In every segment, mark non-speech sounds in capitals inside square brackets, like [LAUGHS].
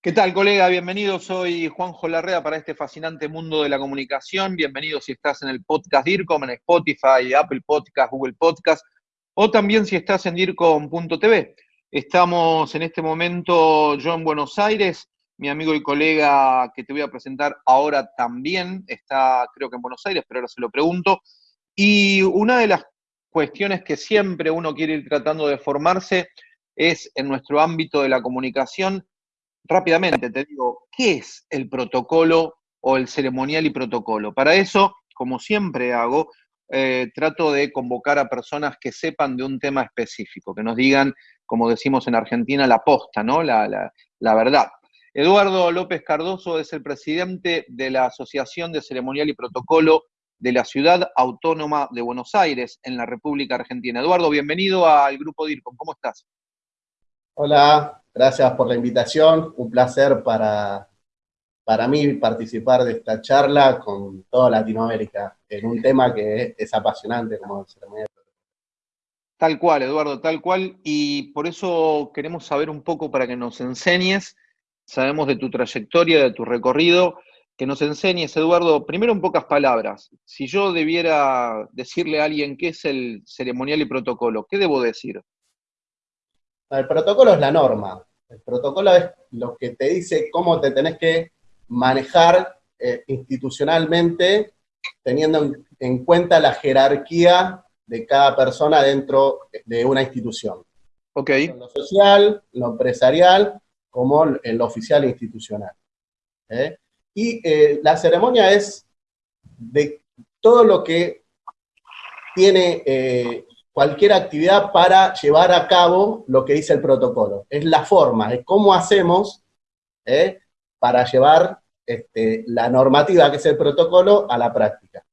¿Qué tal, colega? Bienvenido. Soy Juanjo Larrea para este fascinante mundo de la comunicación. Bienvenido si estás en el podcast DIRCOM, en Spotify, Apple Podcast, Google Podcast, o también si estás en DIRCOM.tv. Estamos en este momento yo en Buenos Aires. Mi amigo y colega que te voy a presentar ahora también está, creo que en Buenos Aires, pero ahora se lo pregunto. Y una de las cuestiones que siempre uno quiere ir tratando de formarse es en nuestro ámbito de la comunicación rápidamente te digo, ¿qué es el protocolo o el ceremonial y protocolo? Para eso, como siempre hago, eh, trato de convocar a personas que sepan de un tema específico, que nos digan, como decimos en Argentina, la posta, ¿no? La, la verdad. Eduardo López Cardoso es el presidente de la Asociación de Ceremonial y Protocolo de la Ciudad Autónoma de Buenos Aires, en la República Argentina. Eduardo, bienvenido al Grupo DIRCOM. ¿Cómo estás? Hola, gracias por la invitación. Un placer para, para mí participar de esta charla con toda Latinoamérica en un tema que es, apasionante como ceremonial. Tal cual, Eduardo, tal cual. Y por eso queremos saber un poco para que nos enseñes, sabemos de tu trayectoria, de tu recorrido, que nos enseñes, Eduardo, primero en pocas palabras. Si yo debiera decirle a alguien qué es el ceremonial y protocolo, ¿qué debo decir? El protocolo es la norma. El protocolo es lo que te dice cómo te tenés que manejar eh, institucionalmente, teniendo en, cuenta la jerarquía de cada persona dentro de una institución. Ok. Lo social, lo empresarial, como en lo oficial e institucional. ¿eh? Y eh, la ceremonia es de todo lo que tiene cualquier actividad para llevar a cabo lo que dice el protocolo. Es la forma, es cómo hacemos ¿eh? para llevar este, la normativa, que es el protocolo, a la práctica.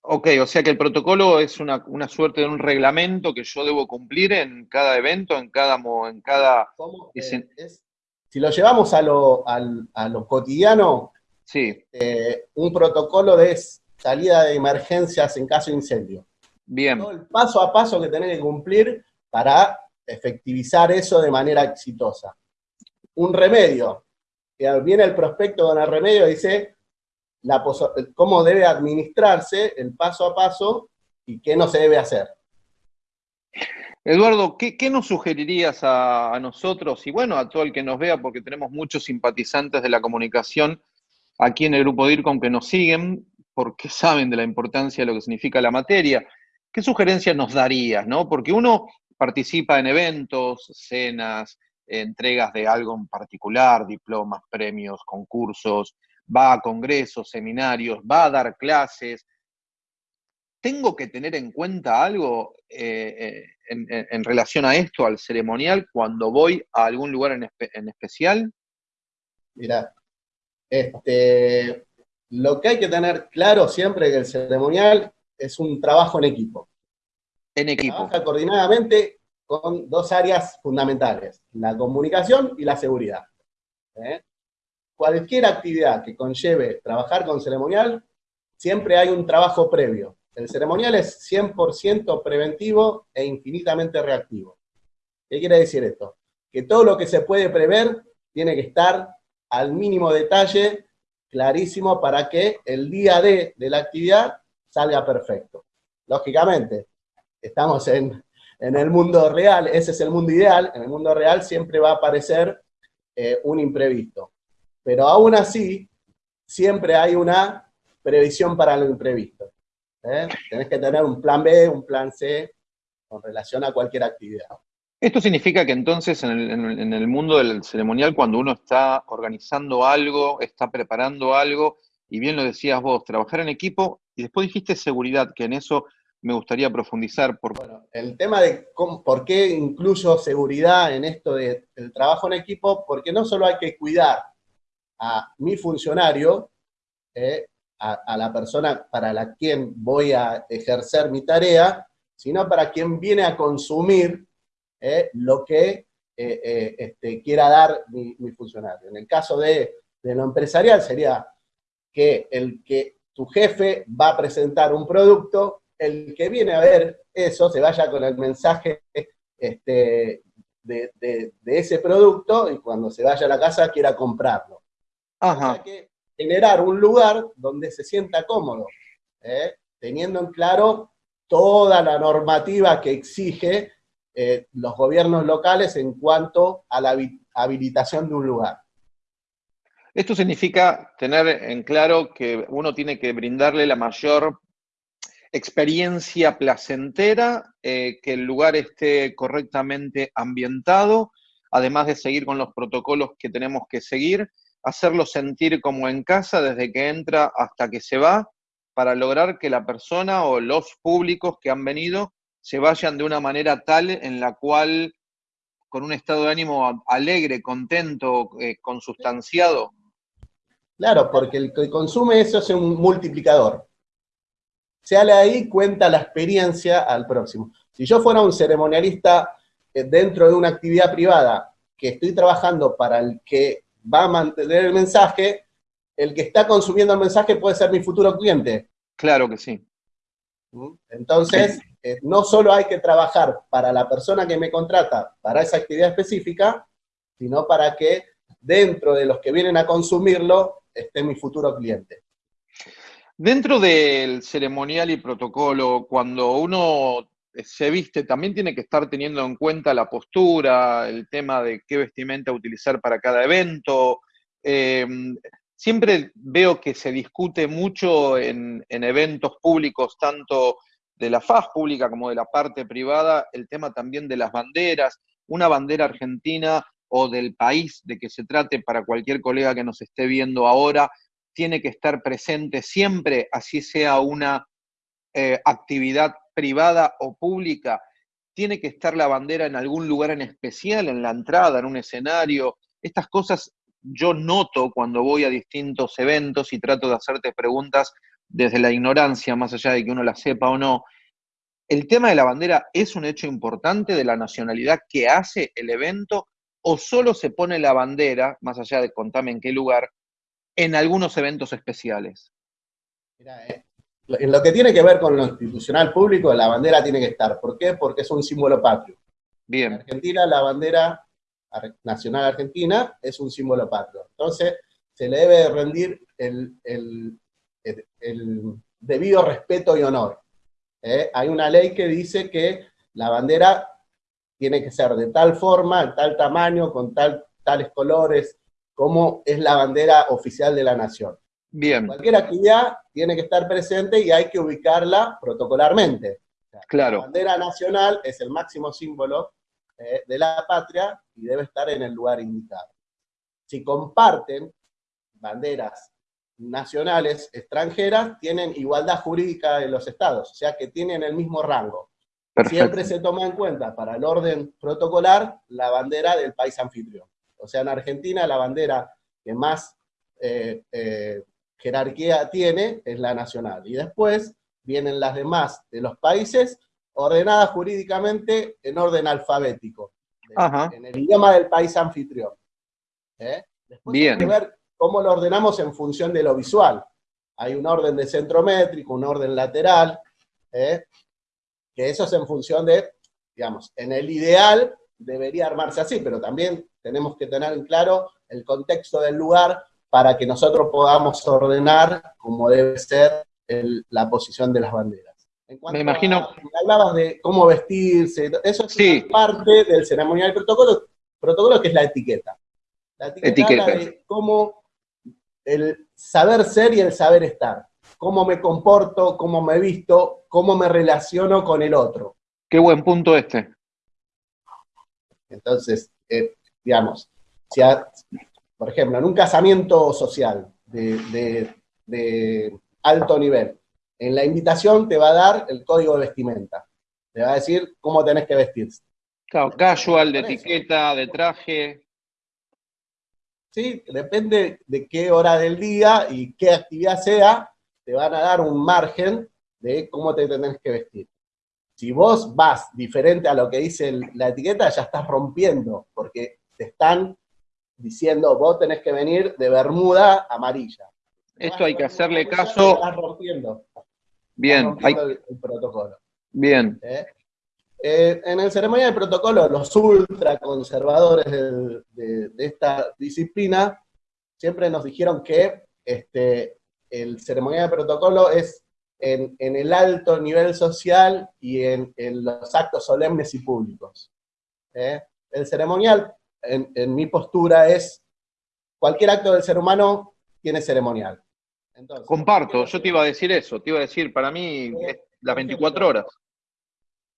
Ok, o sea que el protocolo es una, suerte de un reglamento que yo debo cumplir en cada evento, en cada... En cada... si lo llevamos a lo, cotidiano, sí. Eh, un protocolo de salida de emergencias en caso de incendio. Bien. el paso a paso que tenés que cumplir para efectivizar eso de manera exitosa. Un remedio. Viene el prospecto con el remedio y dice la cómo debe administrarse el paso a paso y qué no se debe hacer. Eduardo, ¿qué, nos sugerirías a, nosotros y bueno, a todo el que nos vea, porque tenemos muchos simpatizantes de la comunicación aquí en el grupo DIRCOM que nos siguen, porque saben de la importancia de lo que significa la materia. ¿Qué sugerencias nos darías? ¿no? Porque uno participa en eventos, cenas, entregas de algo en particular, diplomas, premios, concursos, va a congresos, seminarios, va a dar clases. ¿Tengo que tener en cuenta algo eh, eh, en, relación a esto, al ceremonial, cuando voy a algún lugar en, especial? Mira, este, lo que hay que tener claro siempre es que el ceremonial es un trabajo en equipo. En equipo. Trabaja coordinadamente con dos áreas fundamentales, la comunicación y la seguridad. ¿eh? Cualquier actividad que conlleve trabajar con ceremonial, siempre hay un trabajo previo. El ceremonial es 100% preventivo e infinitamente reactivo. ¿Qué quiere decir esto? Que todo lo que se puede prever tiene que estar al mínimo detalle, clarísimo, para que el día D de la actividad salga perfecto. Lógicamente, estamos en, el mundo real, ese es el mundo ideal, en el mundo real siempre va a aparecer eh, un imprevisto. Pero aún así, siempre hay una previsión para lo imprevisto. ¿eh? Tenés que tener un plan B, un plan C, con relación a cualquier actividad. Esto significa que entonces en el, en el, mundo del ceremonial, cuando uno está organizando algo, está preparando algo, y bien lo decías vos, trabajar en equipo, y después dijiste seguridad, que en eso me gustaría profundizar. Por... Bueno, el tema de por qué incluyo seguridad en esto del trabajo en equipo, porque no solo hay que cuidar a mi funcionario, eh, a, la persona para la quien voy a ejercer mi tarea, sino para quien viene a consumir eh, lo que eh, este, quiera dar mi, funcionario. En el caso de, de lo empresarial sería que el que tu jefe va a presentar un producto el que viene a ver eso se vaya con el mensaje este, de, ese producto y cuando se vaya a la casa quiera comprarlo. Ajá. que generar un lugar donde se sienta cómodo, ¿eh? teniendo en claro toda la normativa que exige eh, los gobiernos locales en cuanto a la habilitación de un lugar. Esto significa tener en claro que uno tiene que brindarle la mayor experiencia placentera, eh, que el lugar esté correctamente ambientado, además de seguir con los protocolos que tenemos que seguir, hacerlo sentir como en casa desde que entra hasta que se va, para lograr que la persona o los públicos que han venido se vayan de una manera tal en la cual, con un estado de ánimo alegre, contento, eh, consustanciado. Claro, porque el que consume eso es un multiplicador. Sale ahí, cuenta la experiencia al próximo. Si yo fuera un ceremonialista eh, dentro de una actividad privada que estoy trabajando para el que va a mantener el mensaje, el que está consumiendo el mensaje puede ser mi futuro cliente. Claro que sí. ¿Mm? Entonces, eh, no solo hay que trabajar para la persona que me contrata para esa actividad específica, sino para que dentro de los que vienen a consumirlo esté mi futuro cliente. Dentro del ceremonial y protocolo, cuando uno se viste, también tiene que estar teniendo en cuenta la postura, el tema de qué vestimenta utilizar para cada evento. Em, siempre veo que se discute mucho en, eventos públicos, tanto de la faz pública como de la parte privada, el tema también de las banderas. Una bandera argentina o del país de que se trate para cualquier colega que nos esté viendo ahora, tiene que estar presente siempre, así sea una eh, actividad privada o pública, tiene que estar la bandera en algún lugar en especial, en la entrada, en un escenario. Estas cosas yo noto cuando voy a distintos eventos y trato de hacerte preguntas desde la ignorancia, más allá de que uno la sepa o no. ¿El tema de la bandera es un hecho importante de la nacionalidad que hace el evento o solo se pone la bandera, más allá de contame en qué lugar, en algunos eventos especiales? Mira, eh, en lo que tiene que ver con lo institucional público, la bandera tiene que estar. ¿Por qué? Porque es un símbolo patrio. Bien. En Argentina, la bandera nacional argentina es un símbolo patrio. Entonces, se le debe rendir el, debido respeto y honor. ¿eh? Hay una ley que dice que la bandera tiene que ser de tal forma, tal tamaño, con tal, tales colores, como es la bandera oficial de la nación. Bien. Cualquier actividad tiene que estar presente y hay que ubicarla protocolarmente. claro. La bandera nacional es el máximo símbolo eh, de la patria y debe estar en el lugar indicado. Si comparten banderas nacionales extranjeras, tienen igualdad jurídica en los estados, o sea que tienen el mismo rango. Siempre se toma en cuenta para el orden protocolar la bandera del país anfitrión. O sea, en Argentina la bandera que más eh, eh, jerarquía tiene es la nacional. Y después vienen las demás de los países ordenadas jurídicamente en orden alfabético, en el idioma del país anfitrión. ¿eh? Después Bien. hay que ver cómo lo ordenamos en función de lo visual. Hay un orden de centrométrico, un orden lateral, ¿eh? Que eso es en función de, digamos, en el ideal debería armarse así, pero también tenemos que tener en claro el contexto del lugar para que nosotros podamos ordenar como debe ser la posición de las banderas. Me imagino... hablabas de cómo vestirse, eso es parte del ceremonial protocolo, protocolo que es la etiqueta. La etiqueta, habla de cómo el saber ser y el saber estar. Cómo me comporto, cómo me visto, cómo me relaciono con el otro. Qué buen punto este. Entonces, eh, digamos, si por ejemplo, en un casamiento social de, alto nivel, en la invitación te va a dar el código de vestimenta. Te va a decir cómo tenés que vestirse. Claro, casual, de etiqueta, de traje. Sí, depende de qué hora del día y qué actividad sea, te van a dar un margen de cómo te tenés que vestir. Si vos vas diferente a lo que dice la etiqueta, ya estás rompiendo, porque te están diciendo, vos tenés que venir de bermuda amarilla. Esto hay que hacerle caso. Estás rompiendo. Bien. hay... el, protocolo. Bien. ¿Eh? Eh, en el ceremonial de protocolo, los ultraconservadores de, de, esta disciplina siempre nos dijeron que este, el ceremonial de protocolo es en, el alto nivel social y en, los actos solemnes y públicos. ¿eh? El ceremonial, en, mi postura, es cualquier acto del ser humano tiene ceremonial. Comparto, yo te iba a decir eso, te iba a decir, para mí, las 24 horas.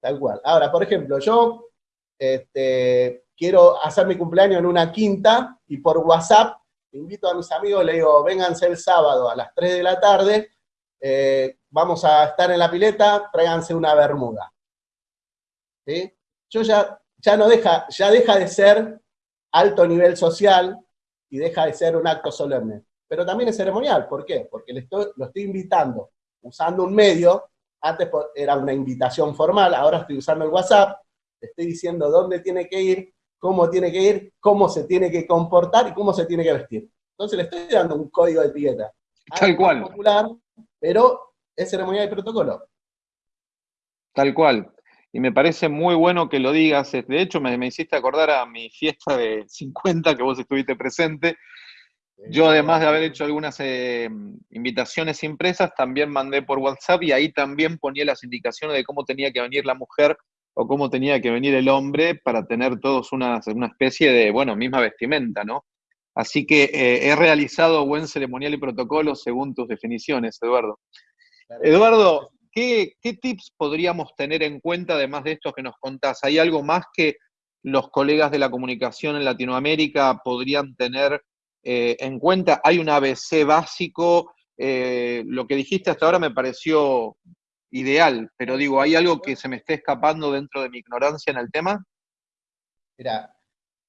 Tal cual. Ahora, por ejemplo, yo este, quiero hacer mi cumpleaños en una quinta y por WhatsApp invito a mis amigos, le digo, vénganse el sábado a las 3 de la tarde, eh, vamos a estar en la pileta, tráiganse una bermuda. ¿Sí? Yo ya, ya no deja, ya deja de ser alto nivel social y deja de ser un acto solemne. Pero también es ceremonial, ¿por qué? Porque le estoy, lo estoy invitando usando un medio antes era una invitación formal, ahora estoy usando el WhatsApp, estoy diciendo dónde tiene que ir, cómo tiene que ir, cómo se tiene que comportar y cómo se tiene que vestir. Entonces le estoy dando un código de etiqueta. Tal cual. Popular, pero es ceremonia y protocolo. Tal cual. Y me parece muy bueno que lo digas. De hecho, me, me hiciste acordar a mi fiesta de 50 que vos estuviste presente, yo, además de haber hecho algunas eh, invitaciones impresas, también mandé por WhatsApp y ahí también ponía las indicaciones de cómo tenía que venir la mujer o cómo tenía que venir el hombre para tener todos una, una especie de, bueno, misma vestimenta, ¿no? Así que eh, he realizado buen ceremonial y protocolo según tus definiciones, Eduardo. Eduardo, ¿qué, ¿qué tips podríamos tener en cuenta además de estos que nos contás? ¿Hay algo más que los colegas de la comunicación en Latinoamérica podrían tener eh, en cuenta, hay un ABC básico, eh, lo que dijiste hasta ahora me pareció ideal, pero digo, ¿hay algo que se me esté escapando dentro de mi ignorancia en el tema? Mira,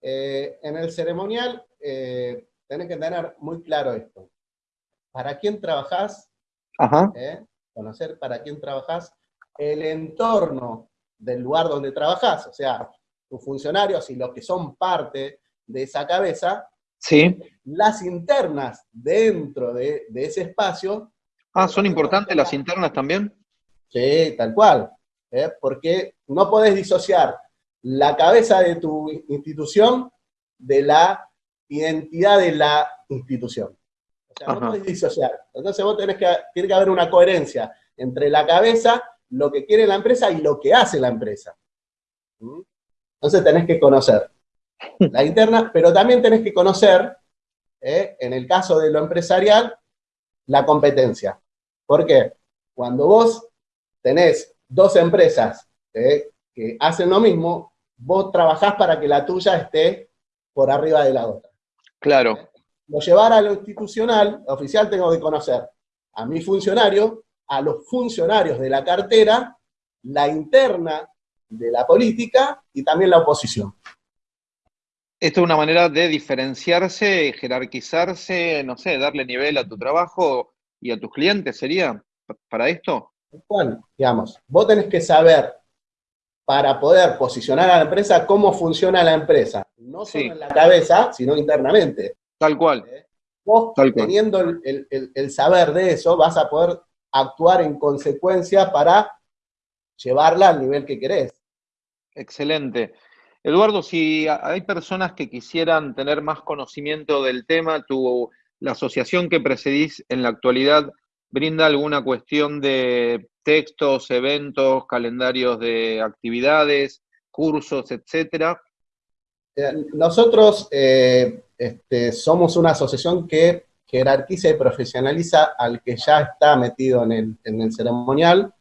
eh, en el ceremonial tenés que tener muy claro esto. ¿Para quién trabajás? conocer para quién trabajás, el entorno del lugar donde trabajás, o sea, tus funcionarios y los que son parte de esa cabeza, Sí. Las internas dentro de, ese espacio. Ah, ¿son importantes las internas también? Sí, tal cual. ¿eh? Porque no podés disociar la cabeza de tu institución de la identidad de la institución. O sea, no podés disociar. Entonces vos tenés que, tiene que haber una coherencia entre la cabeza, lo que quiere la empresa y lo que hace la empresa. ¿Mm? Entonces tenés que conocer [LAUGHS] la interna, pero también tenés que conocer, eh, en el caso de lo empresarial, la competencia. ¿Por qué? Cuando vos tenés dos empresas eh, que hacen lo mismo, vos trabajás para que la tuya esté por arriba de la otra. Claro. Lo llevar a lo institucional, oficial tengo que conocer a mi funcionario, a los funcionarios de la cartera, la interna de la política y también la oposición. Esto es una manera de diferenciarse, jerarquizarse, no sé, darle nivel a tu trabajo y a tus clientes, ¿sería para esto? ¿Cuál? Digamos, vos tenés que saber para poder posicionar a la empresa cómo funciona la empresa, no solo en la cabeza, sino internamente. Tal cual. ¿Eh? Vos, teniendo el, el saber de eso, vas a poder actuar en consecuencia para llevarla al nivel que querés. Excelente. Eduardo, si hay personas que quisieran tener más conocimiento del tema, tu, la asociación que precedís en la actualidad brinda alguna cuestión de textos, eventos, calendarios de actividades, cursos, etcétera. Eh, nosotros eh, este, somos una asociación que jerarquiza y profesionaliza al que ya está metido en el, ceremonial.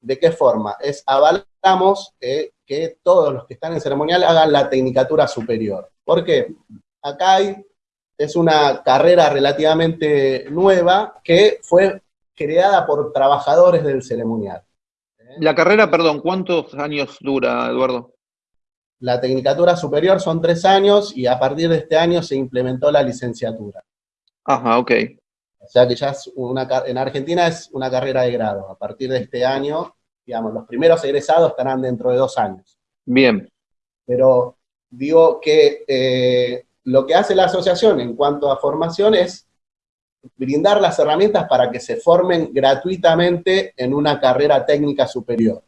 ¿De qué forma? Es avalamos eh, que todos los que están en ceremonial hagan la tecnicatura superior. ¿Por qué? Acá hay, es una carrera relativamente nueva que fue creada por trabajadores del ceremonial. La carrera, perdón, ¿cuántos años dura, Eduardo? La tecnicatura superior son tres años y a partir de este año se implementó la licenciatura. Ajá, ok. O sea que ya es una, en Argentina es una carrera de grado. A partir de este año digamos, los primeros egresados estarán dentro de dos años. Bien. Pero digo que eh, lo que hace la asociación en cuanto a formación es brindar las herramientas para que se formen gratuitamente en una carrera técnica superior.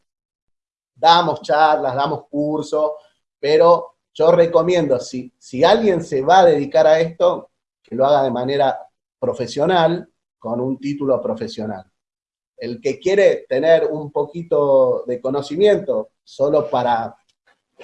damos charlas, damos cursos, pero yo recomiendo, si, si alguien se va a dedicar a esto, que lo haga de manera profesional, con un título profesional. El que quiere tener un poquito de conocimiento solo para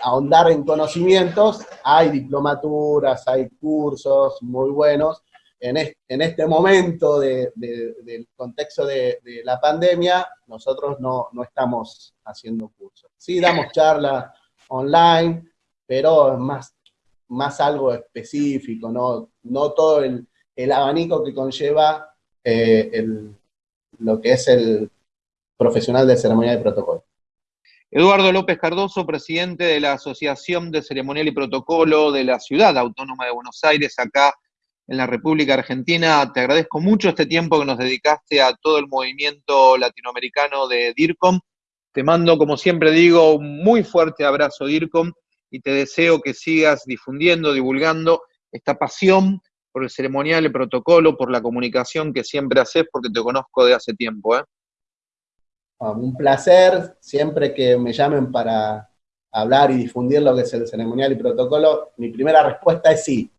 ahondar en conocimientos, hay diplomaturas, hay cursos muy buenos. En, este, momento del contexto de, la pandemia, nosotros no, estamos haciendo cursos. Sí damos [LAUGHS] charlas online, pero es más, más algo específico, no, no todo el, abanico que conlleva eh, lo que es el profesional de ceremonia y protocolo. Eduardo López Cardoso, presidente de la Asociación de Ceremonial y Protocolo de la Ciudad Autónoma de Buenos Aires, acá en la República Argentina. Te agradezco mucho este tiempo que nos dedicaste a todo el movimiento latinoamericano de DIRCOM. Te mando, como siempre digo, un muy fuerte abrazo, DIRCOM, y te deseo que sigas difundiendo, divulgando esta pasión por el ceremonial, el protocolo, por la comunicación que siempre haces, porque te conozco de hace tiempo. ¿eh? Un placer, siempre que me llamen para hablar y difundir lo que es el ceremonial y protocolo, mi primera respuesta es sí.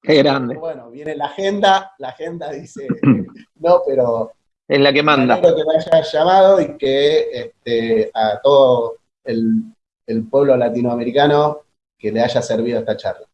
Qué grande. Bueno, viene la agenda, la agenda dice [CLEARS THROAT] no, pero... Es la que manda. que me haya llamado y que este, a todo el, el pueblo latinoamericano que le haya servido esta charla.